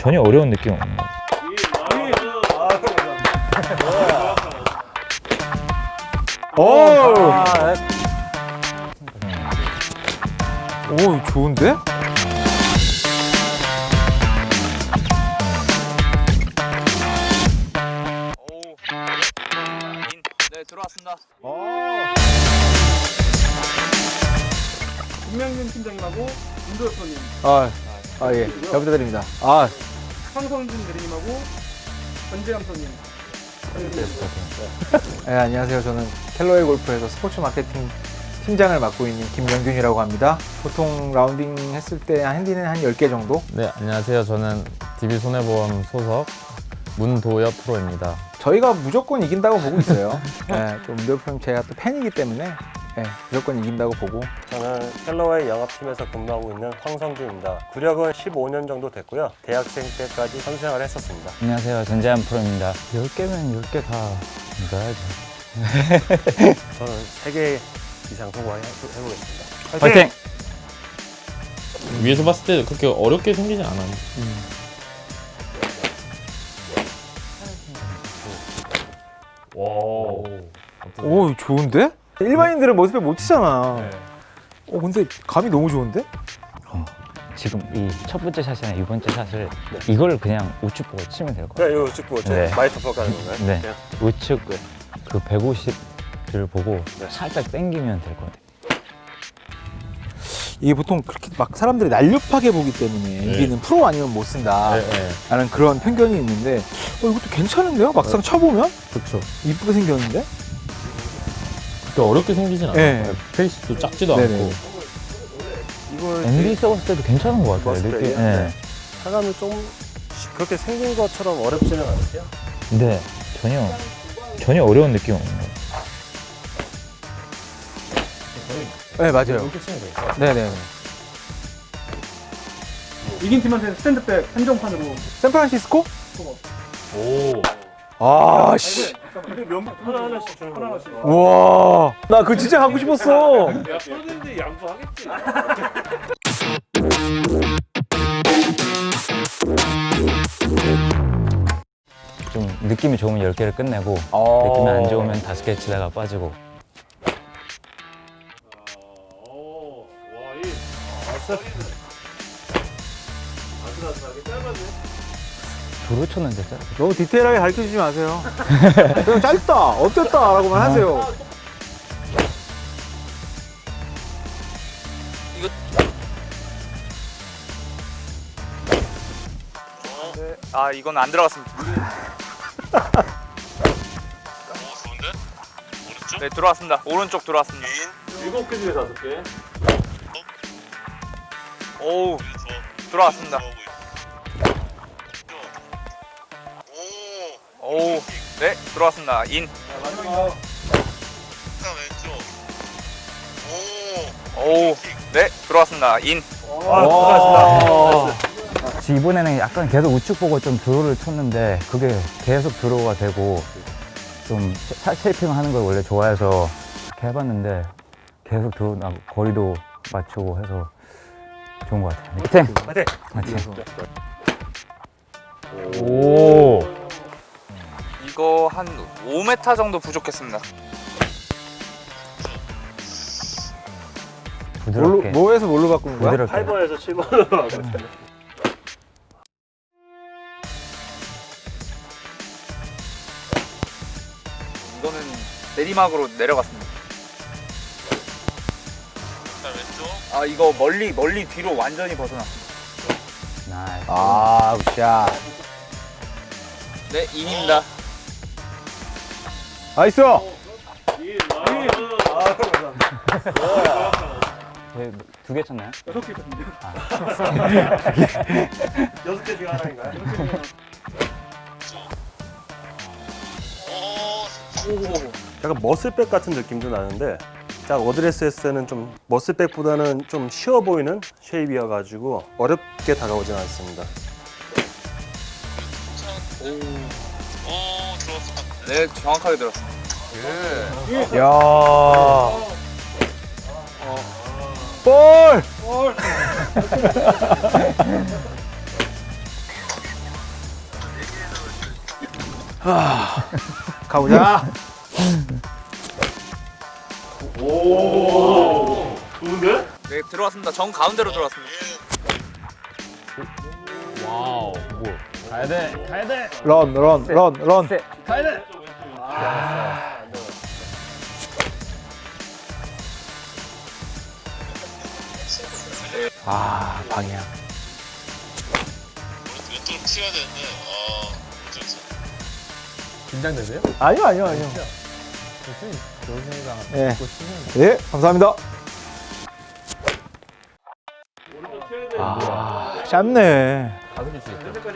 전혀 어려운 느낌 없는 거 오! 오, 좋은데? 네 들어왔습니다. 김명균 팀장님하고 윤도엽 님 아, 아, 예. 잘 부탁드립니다. 아, 황성준 대리님하고 전재영 선님 네, 안녕하세요. 저는 켈로의 골프에서 스포츠 마케팅 팀장을 맡고 있는 김명균이라고 합니다. 보통 라운딩 했을 때 핸디는 한 10개 정도? 네, 안녕하세요. 저는 DB 손해보험 소속 문도엽 프로입니다. 저희가 무조건 이긴다고 보고 있어요. 네, 또 문대표님 제가 또 팬이기 때문에 네, 무조건 이긴다고 보고 저는 켈러웨이 영업팀에서 근무하고 있는 황성주입니다. 구력은 15년 정도 됐고요. 대학생 때까지 선수생활을 했었습니다. 안녕하세요 전재한 프로입니다 10개면 10개 다 넣어야죠 저는 3개 이상 성공해보겠습니다. 화이팅! 위에서 봤을 때 그렇게 어렵게 생기진 않아요. 와. 오, 좋은데? 일반인들은 모습에 못 치잖아. 어, 근데 감이 너무 좋은데? 지금 이 첫 번째 샷이나 두 번째 샷을 이걸 그냥 우측 보고 치면 될 것 같아요 네, 이거 찍고 네. 마이터 퍼 가는 건가요? 네. 그냥? 우측 그 150을 보고 살짝 당기면 될 것 같아요 이게 보통 그렇게 막 사람들이 날렵하게 보기 때문에 이기는 프로 아니면 못 쓴다 네, 네. 라는 그런 편견이 있는데 어, 이것도 괜찮은데요? 막상 쳐보면? 그렇죠. 이쁘게 생겼는데? 그렇게 어렵게 생기진 않아요. 네. 페이스도 작지도 네네. 않고. 이걸 MB 써봤을 때도 괜찮은 것 같아요 느낌 때, 네. 사람이 좀 그렇게 생긴 것처럼 어렵지는 않으세요? 네 전혀 전혀 어려운 느낌 없는 거 네, 맞아요. 네 네. 이긴 팀한테는 스탠드백 한정판으로 샌프란시스코? 오. 아, 씨. 근데 몇 하나 하나씩 주는? 우와. 나 그거 진짜 갖고 싶었어. 좀 느낌이 좋으면 10개를 끝내고 어. 느낌이 안 좋으면 5개 치다가 빠지고 도로 쳤는데 짧 너무 디테일하게 가르쳐 주지 마세요. 그냥 짧다, 어땠다, 라고만 하세요. 아 이건 안 들어갔습니다. 네 들어왔습니다. 오른쪽 들어왔습니다. 일곱 개 중에 다섯 개. 오 들어왔습니다. 오 네 들어왔습니다. in. 오네 들어왔습니다. in. 아, 고생하셨습니다. 이번에는 약간 계속 우측 보고 좀 draw를 쳤는데 그게 계속 draw가 되고 좀 shot shaping 하는 걸 원래 좋아해서 이렇게 해봤는데 계속 드로우 나고 거리도 맞추고 해서 좋은 것 같아요 화이팅! 화이팅! 화이팅! 오! 이거 한 5m 정도 부족했습니다. 뭘로, 부드럽게 뭐에서 뭘로 바꾸는 거야? 부드럽게 8번에서 7번으로 하겠습니다. 이거는 내리막으로 내려갔습니다. 아 이거 멀리 멀리 뒤로 완전히 벗어났습니다. nice 아, good shot. 네 in입니다. nice! 두개 쳤나요? 여섯 개 있거든요. 여섯 개 중에 하나인가요? 약간 muscle back 같은 느낌도 나는데 딱 어드레스 했을 때는 좀 muscle back보다는 좀 쉬워 보이는 shape이어가지고 어렵게 다가오진 않습니다. 네 정확하게 들었습니다. 야 볼! 가보자. 네 들어왔습니다. 정 가운데로 들어왔습니다. 와우. 뭐. 가야 돼. 가야 돼. 런, 런, 런, 런. 가야 돼. 아, 방향. 왼쪽으로 치워야 되는데 어 그렇죠 긴장되세요? 아니요, 아니요, 아니요. 조심히가 예. 고 치면 예, 감사합니다. 짧네.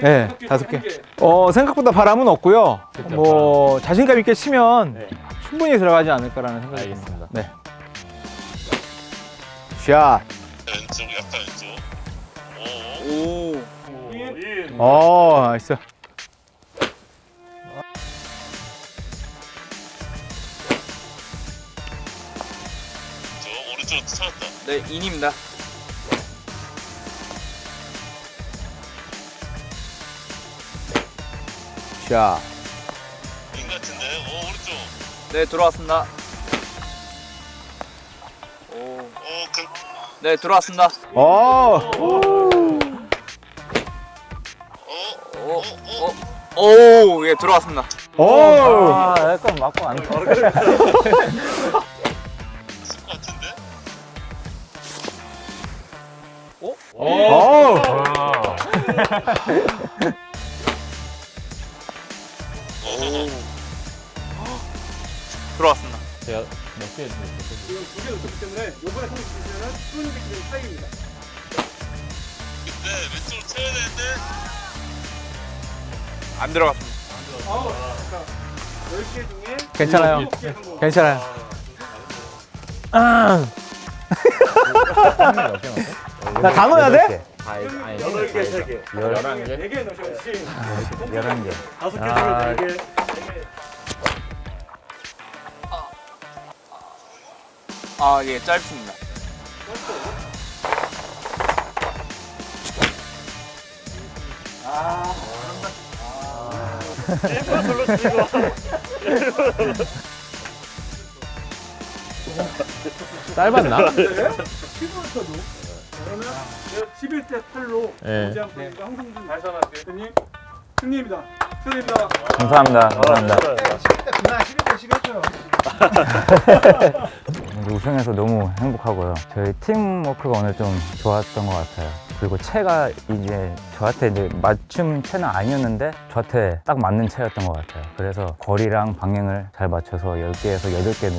네, 다섯 개. 어, 생각보다 바람은 없고요. 뭐 자신감 있게 치면 충분히 들어가지 않을까라는 생각이 듭니다. 네. 샷. 왼쪽 약간 왼쪽 오 오. 어, 나이스. 저 오른쪽으로 찾았다 네 인입니다. 샷. 인 같은데 오 오른쪽 네 들어왔습니다. 오. 오 그 네 들어왔습니다. 어. 오. 오. 오. 예 들어왔습니다. 오. 아, 약간 맞고 안 돼. 있을 것 같은데 오. 들어왔습니다. 제가 몇개 했는데 지금 두개 놓쳤기 때문에 요번에 통치면은 수은이 기준 차이입니다. 근데 왼쪽으로 쳐야 되는데 안 들어갔습니다. 아우, 자, 10개 중에 괜찮아요. 7개 성공. 괜찮아요. 나다 넣어야 돼? 아니 아니 여덟 개, 세 개. 열한 개. 4개 넣으셔야지. 11개. 다섯 개 아. 중에 네 개. 아 예 짧습니다. 짧았나? 피부부터도. 그러면 11대 8로 예. 오지환 프로님과 황성준 대표님 승리입니다. 축하드립니다. 감사합니다. 감사합니다. 오늘 우승해서 너무 행복하고요. 저희 팀워크가 오늘 좀 좋았던 것 같아요. 그리고 채가 이제 저한테 이제 맞춤 채는 아니었는데 저한테 딱 맞는 채였던 것 같아요. 그래서 거리랑 방향을 잘 맞춰서 10개에서 8개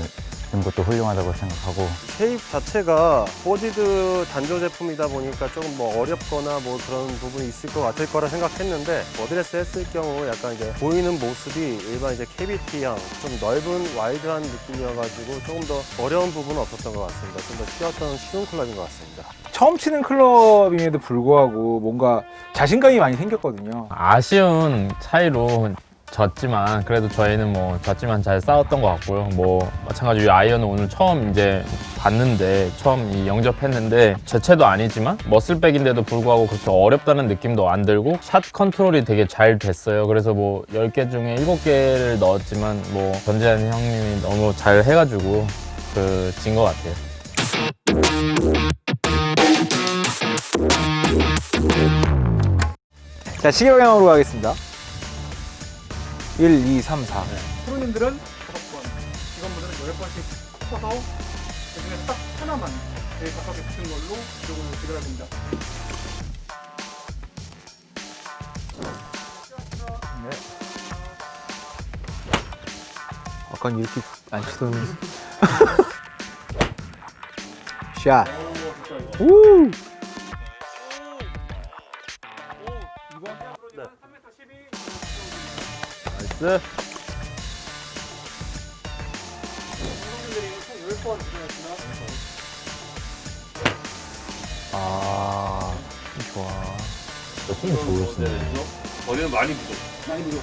넣은 것도 훌륭하다고 생각하고 shape 자체가 forged 단조 제품이다 보니까 조금 뭐 어렵거나 뭐 그런 부분이 있을 것 같을 거라 생각했는데 어드레스 했을 경우 약간 이제 보이는 모습이 일반 이제 cavity형 좀 넓은 wide한 느낌이어가지고 조금 더 어려운 부분은 없었던 것 같습니다. 좀 더 쉬웠던 쉬운 클럽인 것 같습니다. 처음 치는 클럽임에도 불구하고 뭔가 자신감이 많이 생겼거든요. 아쉬운 차이로 졌지만 그래도 저희는 뭐 졌지만 잘 싸웠던 것 같고요. 뭐 마찬가지로 이 아이언은 오늘 처음 이제 봤는데 처음 이 영접했는데 제 채도 아니지만 머슬백인데도 불구하고 그렇게 어렵다는 느낌도 안 들고 샷 컨트롤이 되게 잘 됐어요. 그래서 뭐 10개 중에 7개를 넣었지만 뭐 전재한 형님이 너무 잘 해가지고 그 진 것 같아요. 자, 시계 방향으로 가겠습니다. 1, 2, 3, 4. 프로님들은 5번, 직원분들은 10번씩 쳐서 그 중에 딱 하나만 제일 가깝게 붙은 걸로 기록을 기록할 겁니다. 아까 이렇게 안 치더니. 샷. 우! nice. 성공률이 총 10번 도전했습니다. 아, 좋아. 숨 좋으시네. 거리는 많이 부족 많이 무료.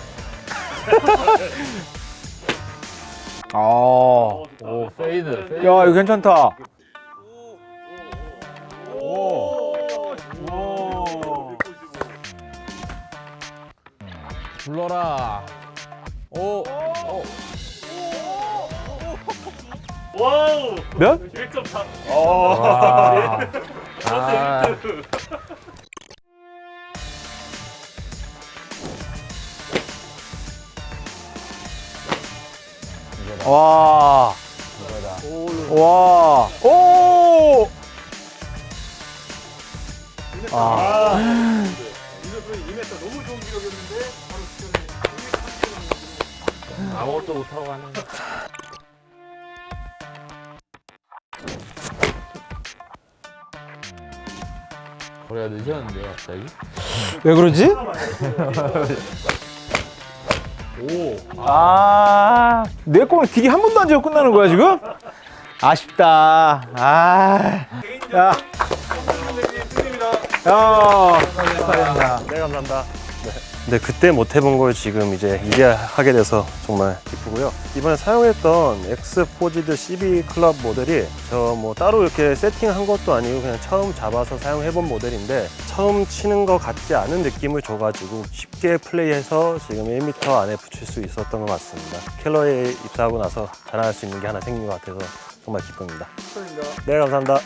아. 오 fade. fade. 야, 이거 괜찮다. 불러라. 오. 와우 몇? 1.4 와. 아, 와. 와. 오! 아. 아무것도 못하고 가는. 거리가 늦었는데요, 갑자기? 왜 그러지? 아, 내 거는 딜이 한 번도 안 지고 끝나는 거야, 지금? 아쉽다. 아. 야. 야. 축하드립니다. 네, 감사합니다. 네. 근데 그때 못 해본 걸 지금 이제 이제 하게 돼서 정말 기쁘고요. 이번에 사용했던 X Forged CB 클럽 모델이 저 뭐 따로 이렇게 세팅한 것도 아니고 그냥 처음 잡아서 사용해본 모델인데 처음 치는 것 같지 않은 느낌을 줘가지고 쉽게 플레이해서 지금 1m 안에 붙일 수 있었던 것 같습니다. 캘러웨이에 입사하고 나서 자랑할 수 있는 게 하나 생긴 것 같아서 정말 기쁩니다. 네, 감사합니다.